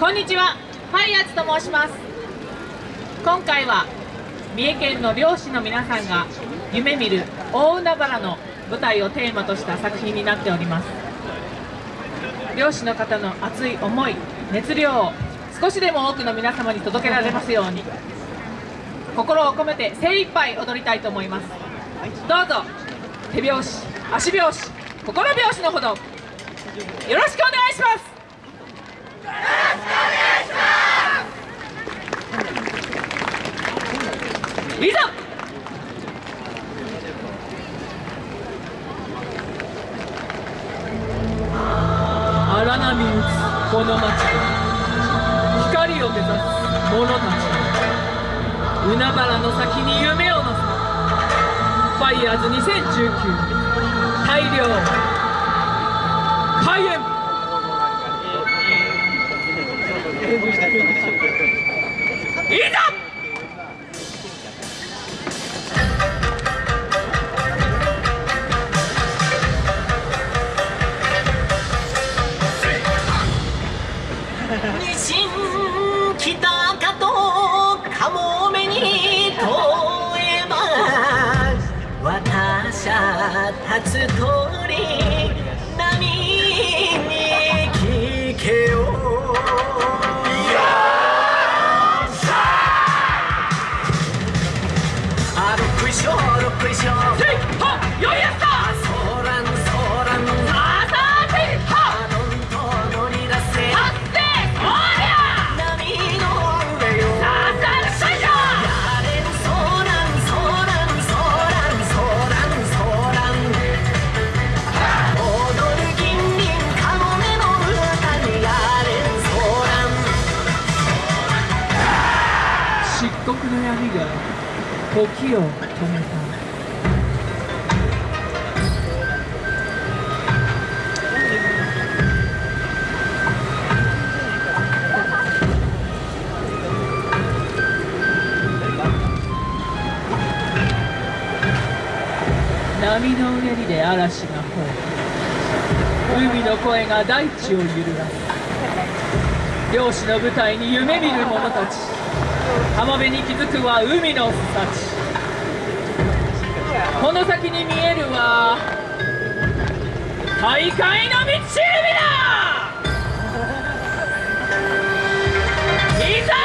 こんにちはファイヤーズと申します。今回は三重県の漁師の皆さんが夢見る大海原の舞台をテーマとした作品になっております。漁師の方の熱い思い熱量を少しでも多くの皆様に届けられますように心を込めて精一杯踊りたいと思います。どうぞ手拍子足拍子心拍子のほどよろしくお願いします。いざ。荒波打つこの街。で光を目指す者たち。海原の先に夢を乗せ。ファイヤーズ2019大量。は立つ通り波に聞けよ。あ。ろっこいしょろっこいしょ黒の闇が時を止めた。波のうねりで嵐が吠え海の声が大地を揺るがす。漁師の舞台に夢見る者たち。浜辺に気づくは海の巣たちこの先に見えるは大海の道しるべだ。いざ行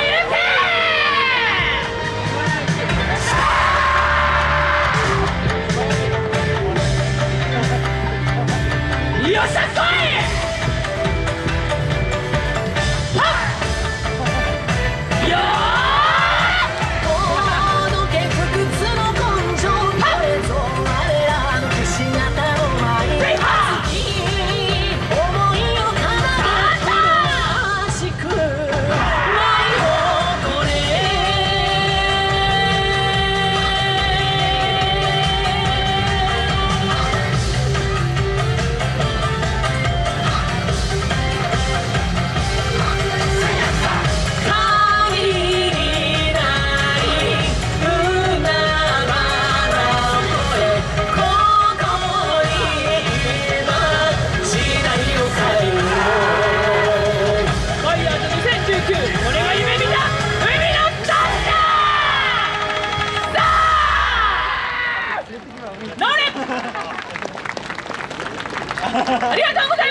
け！よっしゃ！ありがとうございます。